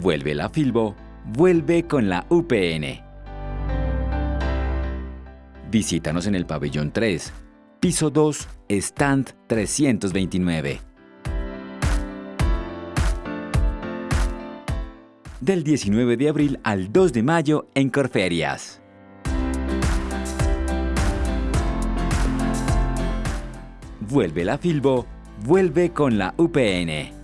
Vuelve la Filbo, vuelve con la UPN. Visítanos en el pabellón 3, piso 2, stand 329. Del 19 de abril al 2 de mayo en Corferias. Vuelve la Filbo, vuelve con la UPN.